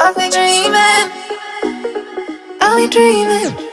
I've been dreaming. I've been dreaming.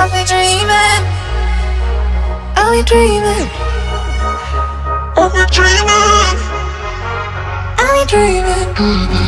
Are we dreaming? Are we dreaming? Are we dreaming? Are we dreaming?